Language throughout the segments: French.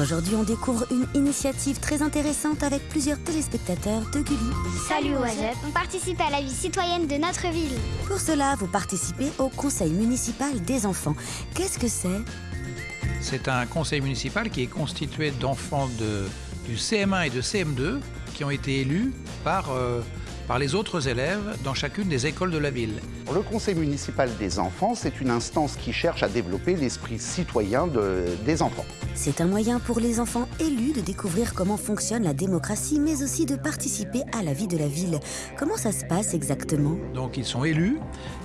Aujourd'hui, on découvre une initiative très intéressante avec plusieurs téléspectateurs de Gulli. Salut Oisep, on participe à la vie citoyenne de notre ville. Pour cela, vous participez au conseil municipal des enfants. Qu'est-ce que c'est? C'est un conseil municipal qui est constitué d'enfants de, du CM1 et de CM2 qui ont été élus par, euh, par les autres élèves dans chacune des écoles de la ville. Le conseil municipal des enfants, c'est une instance qui cherche à développer l'esprit citoyen de- des enfants. C'est un moyen pour les enfants élus de découvrir comment fonctionne la démocratie, mais aussi de participer à la vie de la ville. Comment ça se passe exactement? Donc ils sont élus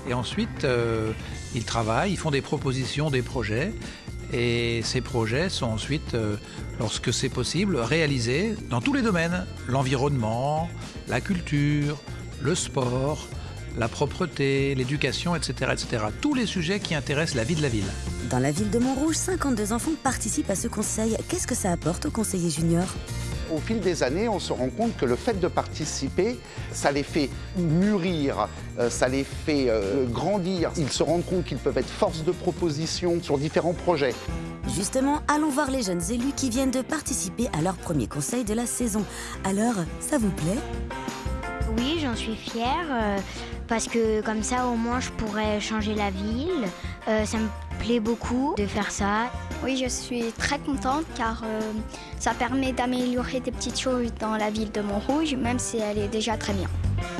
et ensuite euh, ils travaillent, ils font des propositions, des projets. Et ces projets sont ensuite, euh, lorsque c'est possible, réalisés dans tous les domaines. L'environnement, la culture, le sport, la propreté, l'éducation, etc., etc. Tous les sujets qui intéressent la vie de la ville. Dans la ville de Montrouge, 52 enfants participent à ce conseil. Qu'est-ce que ça apporte aux conseillers juniors Au fil des années, on se rend compte que le fait de participer, ça les fait mûrir, euh, ça les fait euh, grandir. Ils se rendent compte qu'ils peuvent être force de proposition sur différents projets. Justement, allons voir les jeunes élus qui viennent de participer à leur premier conseil de la saison. Alors, ça vous plaît? Oui, j'en suis fière euh, parce que comme ça au moins je pourrais changer la ville. Euh, ça me plaît beaucoup de faire ça. Oui, je suis très contente car euh, ça permet d'améliorer des petites choses dans la ville de Montrouge, même si elle est déjà très bien.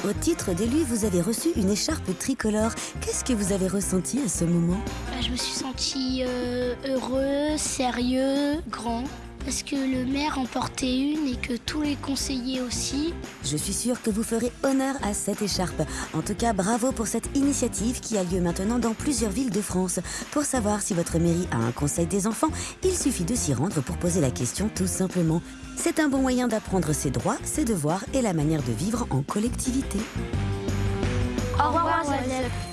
Au titre d'élu, vous avez reçu une écharpe tricolore. Qu'est-ce que vous avez ressenti à ce moment? Bah, je me suis senti euh, heureux, sérieux, grand. Parce que le maire en portait une et que tous les conseillers aussi. Je suis sûre que vous ferez honneur à cette écharpe. En tout cas, bravo pour cette initiative qui a lieu maintenant dans plusieurs villes de France. Pour savoir si votre mairie a un conseil des enfants, il suffit de s'y rendre pour poser la question tout simplement. C'est un bon moyen d'apprendre ses droits, ses devoirs et la manière de vivre en collectivité. Au revoir Oisep.